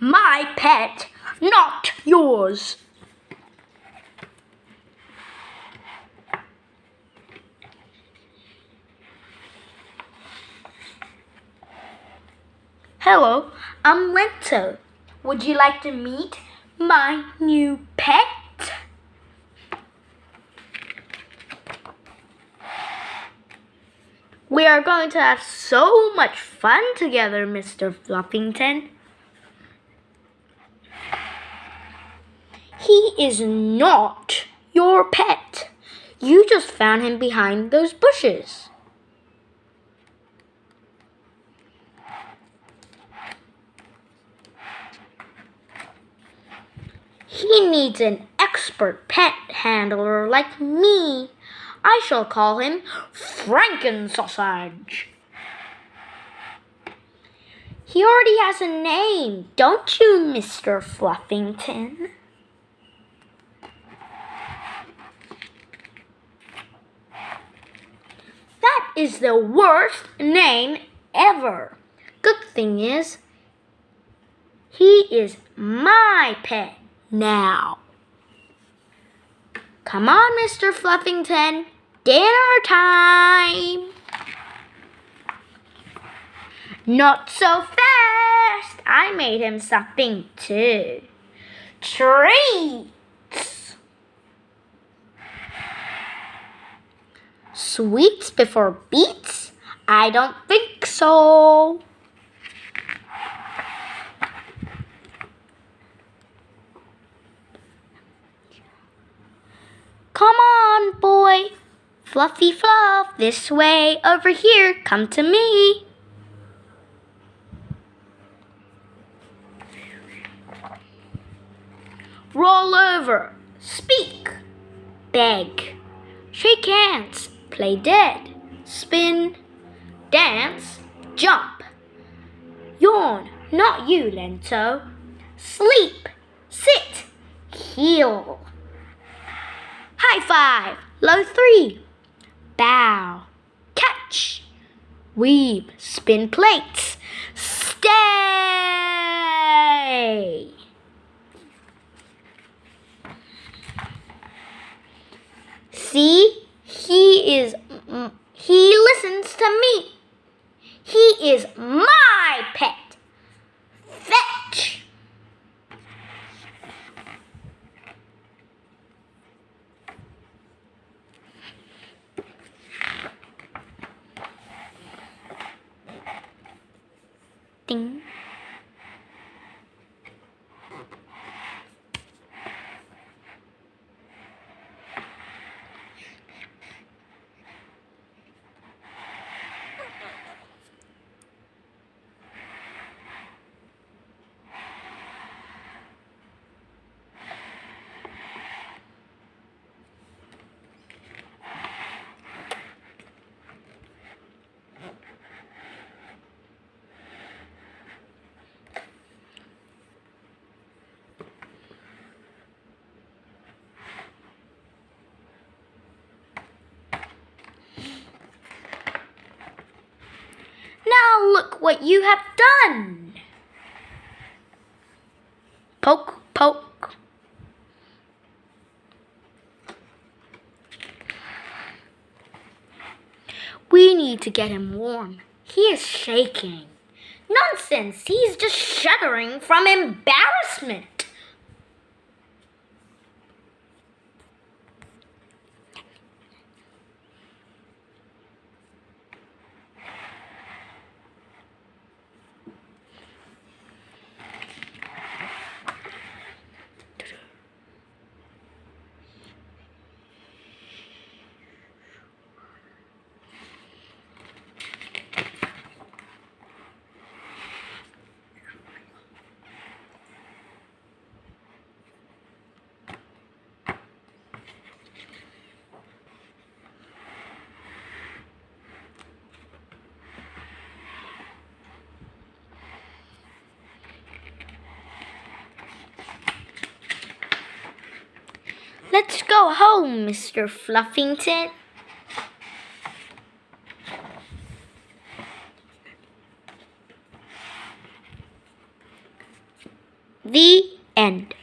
my pet, not yours. Hello, I'm Lento. Would you like to meet my new pet? We are going to have so much fun together, Mr. Fluffington. He is not your pet. You just found him behind those bushes. He needs an expert pet handler like me. I shall call him Frankensausage. He already has a name, don't you, Mr. Fluffington? Is the worst name ever. Good thing is, he is my pet now. Come on, Mr. Fluffington. Dinner time. Not so fast. I made him something too. Treats. Sweets before beets? I don't think so. Come on, boy. Fluffy fluff, this way, over here, come to me. Roll over, speak, beg, shake hands, play dead, spin, dance, jump. Yawn, not you, Lento. Sleep, sit, heel. High five. Low three. Bow. Catch. Weave. Spin plates. Stay. See? He is, he listens to me. He is my pet. Fetch. Ding. Now look what you have done. Poke, poke. We need to get him warm. He is shaking. Nonsense, he's just shuddering from embarrassment. Home, Mr. Fluffington. The end.